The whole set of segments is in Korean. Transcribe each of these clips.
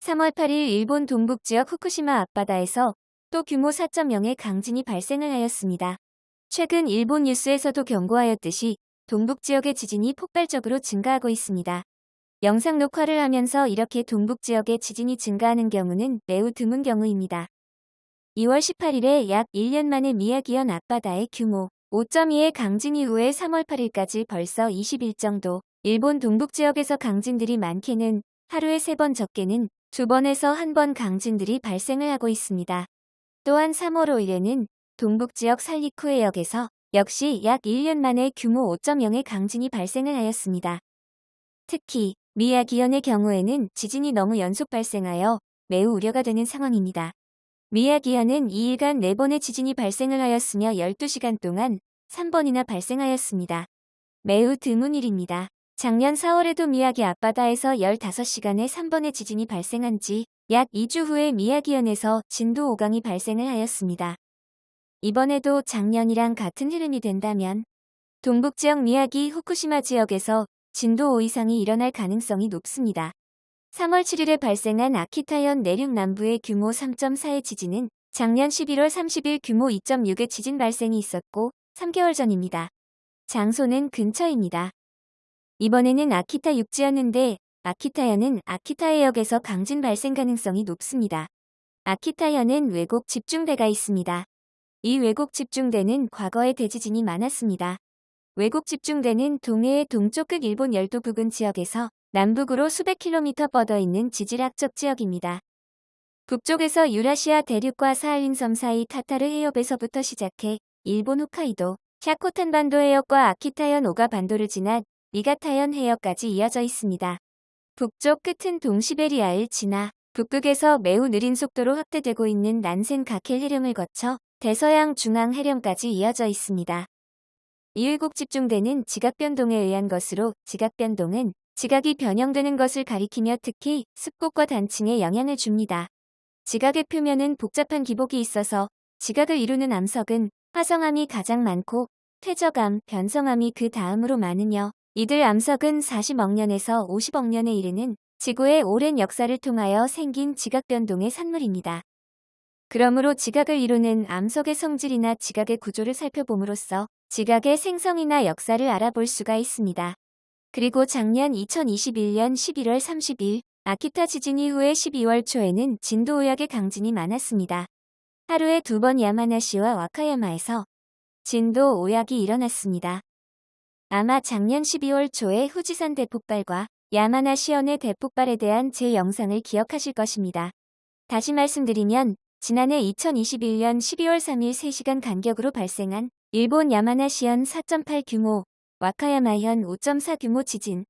3월 8일 일본 동북지역 후쿠시마 앞바다에서 또 규모 4.0의 강진이 발생을 하였습니다. 최근 일본 뉴스에서도 경고하였듯이 동북지역의 지진이 폭발적으로 증가하고 있습니다. 영상 녹화를 하면서 이렇게 동북지역의 지진이 증가하는 경우는 매우 드문 경우입니다. 2월 18일에 약 1년 만에 미야기현 앞바다의 규모 5.2의 강진 이후에 3월 8일까지 벌써 20일 정도 일본 동북지역에서 강진들이 많게는 하루에 3번 적게는 2번에서 1번 강진들이 발생을 하고 있습니다. 또한 3월 5일에는 동북지역 살리쿠 해역에서 역시 약 1년 만에 규모 5.0의 강진이 발생을 하였습니다. 특히 미야기현의 경우에는 지진이 너무 연속 발생하여 매우 우려가 되는 상황입니다. 미야기현은 2일간 4번의 지진이 발생을 하였으며 12시간 동안 3번이나 발생하였습니다. 매우 드문 일입니다. 작년 4월에도 미야기 앞바다에서 15시간에 3번의 지진이 발생한 지 약 2주 후에 미야기현에서 진도 5강이 발생을 하였습니다. 이번에도 작년이랑 같은 흐름이 된다면 동북지역 미야기 후쿠시마 지역에서 진도 5 이상이 일어날 가능성이 높습니다. 3월 7일에 발생한 아키타현 내륙 남부의 규모 3.4의 지진은 작년 11월 30일 규모 2.6의 지진 발생이 있었고 3개월 전입니다. 장소는 근처입니다. 이번에는 아키타 육지였는데 아키타현은 아키타 해역에서 강진 발생 가능성이 높습니다. 아키타현은 외곡 집중대가 있습니다. 이 외곡 집중대는 과거에 대지진이 많았습니다. 외곡 집중대는 동해의 동쪽 끝 일본 열도 부근 지역에서 남북으로 수백 킬로미터 뻗어 있는 지질학적 지역입니다. 북쪽에서 유라시아 대륙과 사할린 섬 사이 타타르 해협에서부터 시작해 일본 홋카이도, 샤코탄 반도 해역과 아키타현 오가 반도를 지나 니가타현 해역까지 이어져 있습니다. 북쪽 끝은 동시베리아를 지나 북극에서 매우 느린 속도로 확대되고 있는 난센 가켈 해령을 거쳐 대서양 중앙 해령까지 이어져 있습니다. 이외국 집중되는 지각 변동에 의한 것으로 지각 변동은 지각이 변형되는 것을 가리키며 특히 습곡과 단층에 영향을 줍니다. 지각의 표면은 복잡한 기복이 있어서 지각을 이루는 암석은 화성암이 가장 많고 퇴적암, 변성암이 그 다음으로 많으며 이들 암석은 40억 년에서 50억 년에 이르는 지구의 오랜 역사를 통하여 생긴 지각 변동의 산물입니다. 그러므로 지각을 이루는 암석의 성질이나 지각의 구조를 살펴봄으로써 지각의 생성이나 역사를 알아볼 수가 있습니다. 그리고 작년 2021년 11월 30일 아키타 지진 이후에 12월 초에는 진도 의학의 강진이 많았습니다. 하루에 두 번 야마나시와 와카야마에서 진도 오약이 일어났습니다. 아마 작년 12월 초에 후지산 대폭발과 야마나시현의 대폭발에 대한 제 영상을 기억하실 것입니다. 다시 말씀드리면 지난해 2021년 12월 3일 3시간 간격으로 발생한 일본 야마나 시현 4.8 규모, 와카야마현 5.4 규모 지진.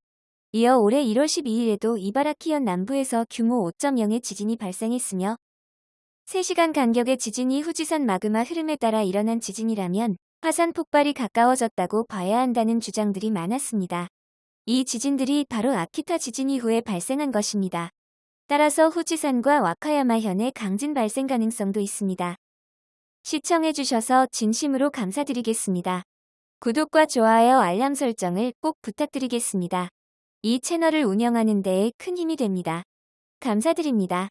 이어 올해 1월 12일에도 이바라키현 남부에서 규모 5.0의 지진이 발생했으며 3시간 간격의 지진이 후지산 마그마 흐름에 따라 일어난 지진이라면 화산 폭발이 가까워졌다고 봐야 한다는 주장들이 많았습니다. 이 지진들이 바로 아키타 지진 이후에 발생한 것입니다. 따라서 후지산과 와카야마현의 강진 발생 가능성도 있습니다. 시청해주셔서 진심으로 감사드리겠습니다. 구독과 좋아요 알람 설정을 꼭 부탁드리겠습니다. 이 채널을 운영하는 데에 큰 힘이 됩니다. 감사드립니다.